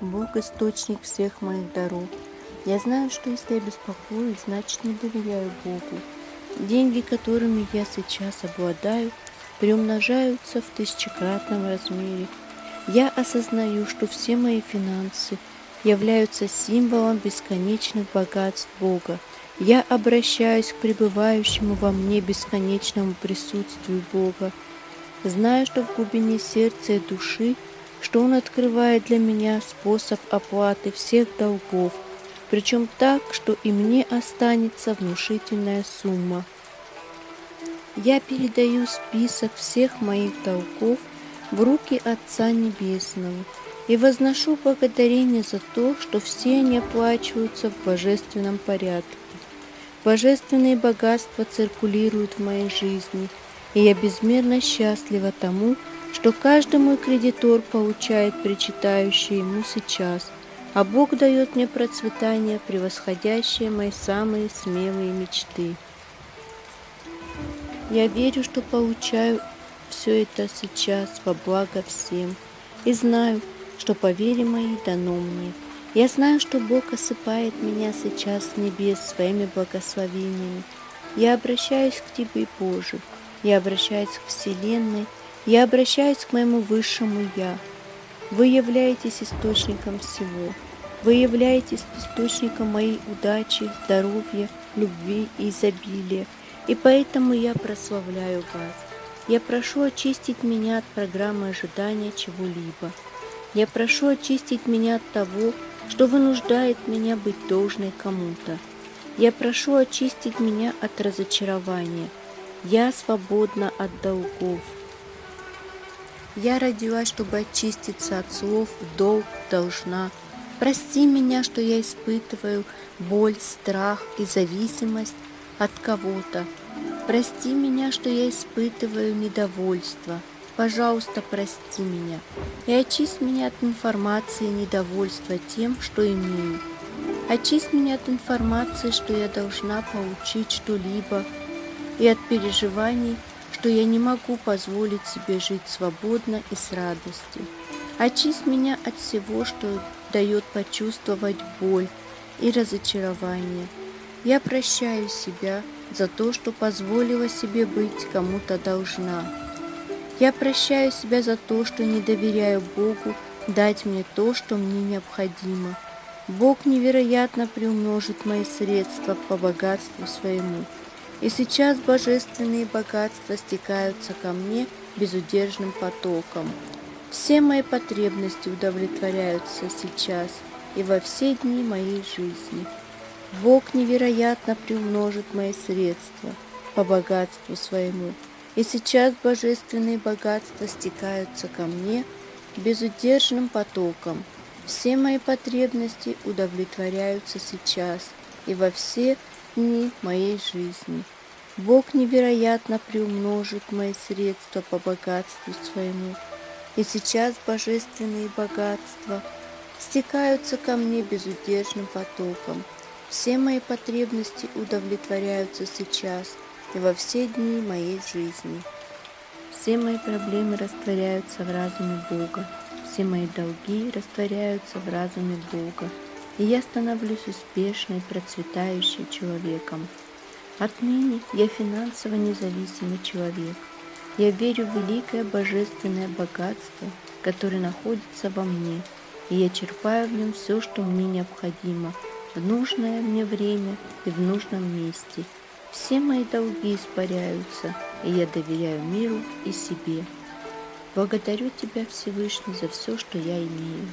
Бог – источник всех моих даров. Я знаю, что если я беспокоюсь, значит не доверяю Богу. Деньги, которыми я сейчас обладаю, приумножаются в тысячекратном размере. Я осознаю, что все мои финансы являются символом бесконечных богатств Бога. Я обращаюсь к пребывающему во мне бесконечному присутствию Бога. Знаю, что в глубине сердца и души, что Он открывает для меня способ оплаты всех долгов, причем так, что и мне останется внушительная сумма. Я передаю список всех моих долгов в руки Отца Небесного и возношу благодарение за то, что все они оплачиваются в божественном порядке. Божественные богатства циркулируют в моей жизни, и я безмерно счастлива тому, что каждый кредитор получает причитающее ему сейчас, а Бог дает мне процветание, превосходящее мои самые смелые мечты. Я верю, что получаю все это сейчас во благо всем, и знаю, что по вере моей дано мне – я знаю, что Бог осыпает меня сейчас с небес своими благословениями. Я обращаюсь к Тебе, Боже. Я обращаюсь к Вселенной. Я обращаюсь к моему Высшему Я. Вы являетесь источником всего. Вы являетесь источником моей удачи, здоровья, любви и изобилия. И поэтому я прославляю вас. Я прошу очистить меня от программы ожидания чего-либо. Я прошу очистить меня от того, что вынуждает меня быть должной кому-то. Я прошу очистить меня от разочарования. Я свободна от долгов. Я родилась, чтобы очиститься от слов «долг», «должна». Прости меня, что я испытываю боль, страх и зависимость от кого-то. Прости меня, что я испытываю недовольство – Пожалуйста, прости меня и очисть меня от информации недовольства тем, что имею. Очисть меня от информации, что я должна получить что-либо, и от переживаний, что я не могу позволить себе жить свободно и с радостью. Очисть меня от всего, что дает почувствовать боль и разочарование. Я прощаю себя за то, что позволила себе быть кому-то должна. Я прощаю себя за то, что не доверяю Богу дать мне то, что мне необходимо. Бог невероятно приумножит мои средства по богатству своему. И сейчас божественные богатства стекаются ко мне безудержным потоком. Все мои потребности удовлетворяются сейчас и во все дни моей жизни. Бог невероятно приумножит мои средства по богатству своему. И сейчас божественные богатства стекаются ко мне безудержным потоком. Все мои потребности удовлетворяются сейчас и во все дни моей жизни. Бог невероятно приумножит мои средства по богатству своему. И сейчас божественные богатства стекаются ко мне безудержным потоком. Все мои потребности удовлетворяются сейчас – и во все дни моей жизни. Все мои проблемы растворяются в разуме Бога, все мои долги растворяются в разуме Бога, и я становлюсь успешной, процветающей человеком. Отныне я финансово независимый человек. Я верю в великое божественное богатство, которое находится во мне, и я черпаю в нем все, что мне необходимо, в нужное мне время и в нужном месте – все мои долги испаряются, и я доверяю миру и себе. Благодарю Тебя, Всевышний, за все, что я имею.